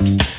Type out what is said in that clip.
Bye.